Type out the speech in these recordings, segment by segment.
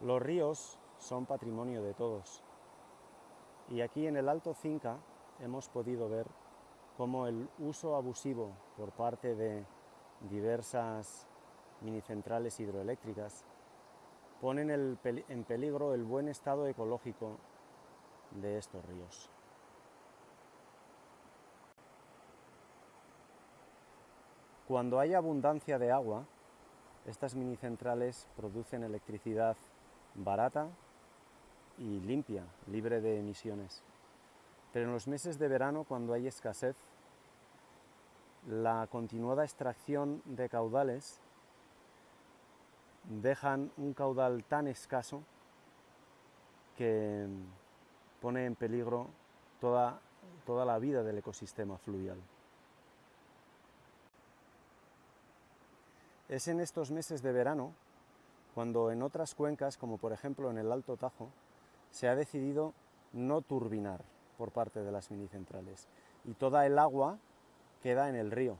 Los ríos son patrimonio de todos y aquí en el Alto Cinca hemos podido ver cómo el uso abusivo por parte de diversas minicentrales hidroeléctricas ponen en peligro el buen estado ecológico de estos ríos. Cuando hay abundancia de agua, estas minicentrales producen electricidad barata y limpia, libre de emisiones. Pero en los meses de verano, cuando hay escasez, la continuada extracción de caudales dejan un caudal tan escaso que pone en peligro toda, toda la vida del ecosistema fluvial. Es en estos meses de verano cuando en otras cuencas, como por ejemplo en el Alto Tajo, se ha decidido no turbinar por parte de las minicentrales y toda el agua queda en el río.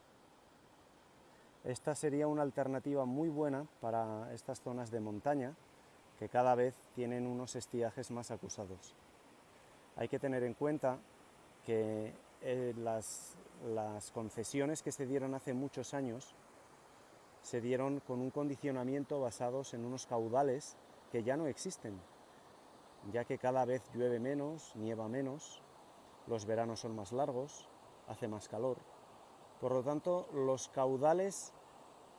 Esta sería una alternativa muy buena para estas zonas de montaña que cada vez tienen unos estiajes más acusados. Hay que tener en cuenta que eh, las, las concesiones que se dieron hace muchos años se dieron con un condicionamiento basados en unos caudales que ya no existen, ya que cada vez llueve menos, nieva menos, los veranos son más largos, hace más calor. Por lo tanto, los caudales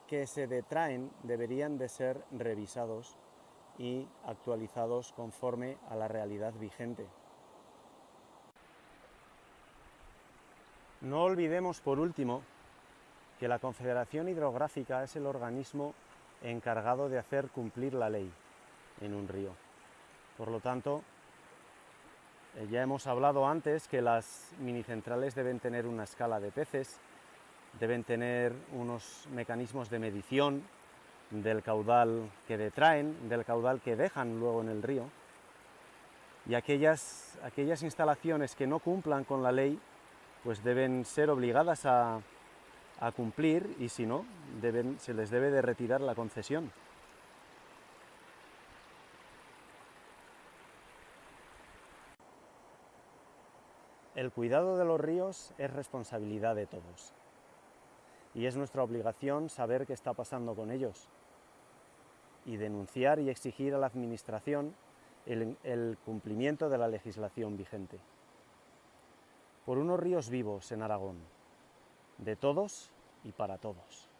que se detraen deberían de ser revisados y actualizados conforme a la realidad vigente. No olvidemos, por último, que la Confederación Hidrográfica es el organismo encargado de hacer cumplir la ley en un río. Por lo tanto, eh, ya hemos hablado antes que las minicentrales deben tener una escala de peces, deben tener unos mecanismos de medición del caudal que detraen, del caudal que dejan luego en el río, y aquellas, aquellas instalaciones que no cumplan con la ley, pues deben ser obligadas a, a cumplir y si no, se les debe de retirar la concesión. El cuidado de los ríos es responsabilidad de todos y es nuestra obligación saber qué está pasando con ellos y denunciar y exigir a la Administración el cumplimiento de la legislación vigente. Por unos ríos vivos en Aragón, de todos y para todos.